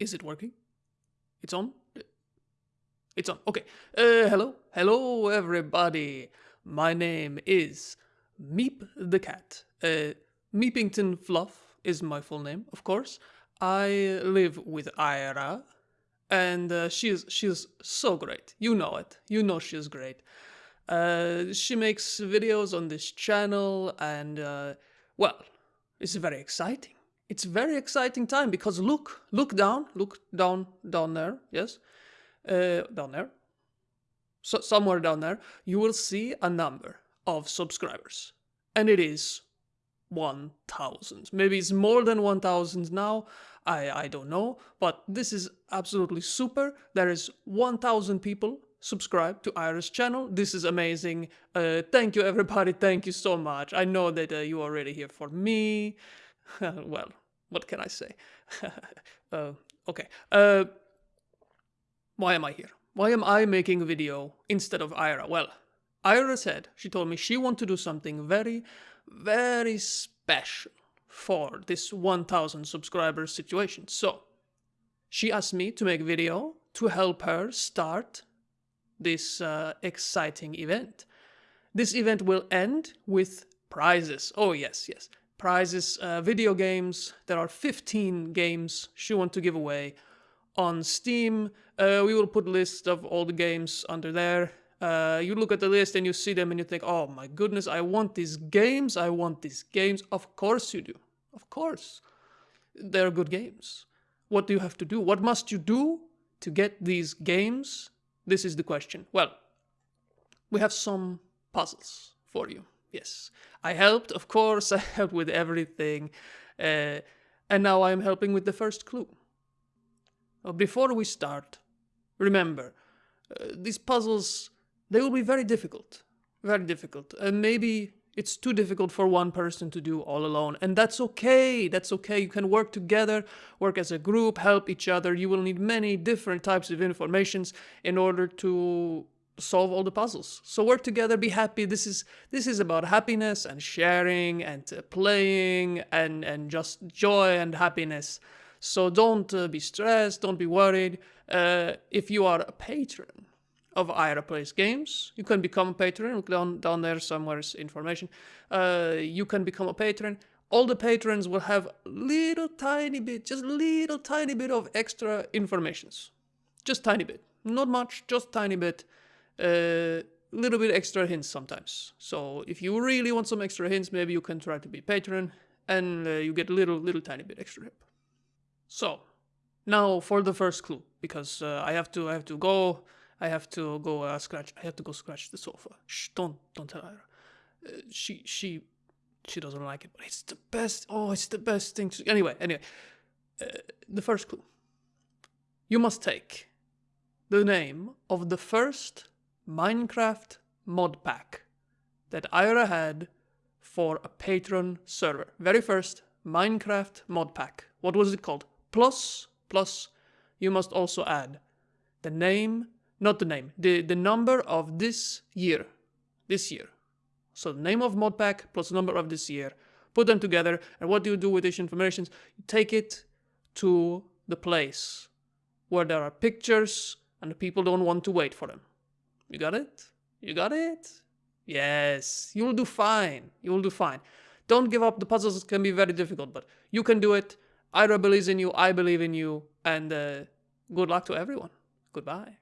Is it working? It's on? It's on. Okay. Uh, hello. Hello, everybody. My name is Meep the Cat. Uh, Meepington Fluff is my full name, of course. I live with Ira, and uh, she's she's so great. You know it. You know she's great. Uh, she makes videos on this channel, and uh, well, it's very exciting. It's very exciting time because look, look down, look down, down there. Yes, uh, down there. So somewhere down there, you will see a number of subscribers, and it is 1000 maybe it's more than 1000 now i i don't know but this is absolutely super. There is 1000 people subscribed to Ira's channel. This is amazing. Uh, thank you everybody. Thank you so much. I know that uh, you are already here for me. Well what can i say uh, okay uh, why am i here why am i making a video instead of ira well ira said she told me she want to do something very very special for this 1000 subscribers situation. So she asked me to make a video to help her start this uh, exciting event. This event will end with prizes. Oh yes, yes. Prizes, uh, video games. There are 15 games she wants to give away on Steam. Uh, we will put list of all the games under there uh, you look at the list and you see them and you think, oh my goodness, I want these games, I want these games. Of course you do. Of course. They're good games. What do you have to do? What must you do to get these games? This is the question. Well, we have some puzzles for you. Yes. I helped, of course, I helped with everything. Uh, and now I'm helping with the first clue. before we start, remember, uh, these puzzles they will be very difficult. Very difficult. And maybe it's too difficult for one person to do all alone. And that's okay. That's okay. You can work together, work as a group, help each other. You will need many different types of informations in order to solve all the puzzles. So work together, be happy. This is this is about happiness and sharing and uh, playing and and just joy and happiness. So don't uh, be stressed, don't be worried. Uh, if you are a patron, of Ira Plays Games. You can become a patron. Look down, down there somewhere is information. Uh, you can become a patron. All the patrons will have little tiny bit, just little tiny bit of extra informations. Just tiny bit. Not much, just tiny bit. A little bit extra hints sometimes. So if you really want some extra hints, maybe you can try to be patron and uh, you get a little, little tiny bit extra help. So now for the first clue, because uh, I have to, I have to go I have to go uh, scratch. I have to go scratch the sofa. Shh! Don't don't tell her. Uh, she she she doesn't like it, but it's the best. Oh, it's the best thing. To, anyway, anyway, uh, the first clue. You must take the name of the first Minecraft mod pack that Ira had for a patron server. Very first Minecraft mod pack. What was it called? Plus, plus, you must also add the name not the name, the, the number of this year, this year. So the name of modpack plus the number of this year, put them together, and what do you do with these information? You take it to the place where there are pictures and the people don't want to wait for them. You got it? You got it? Yes, you will do fine. You will do fine. Don't give up. The puzzles can be very difficult, but you can do it. Ira believes in you. I believe in you. And uh, good luck to everyone. Goodbye.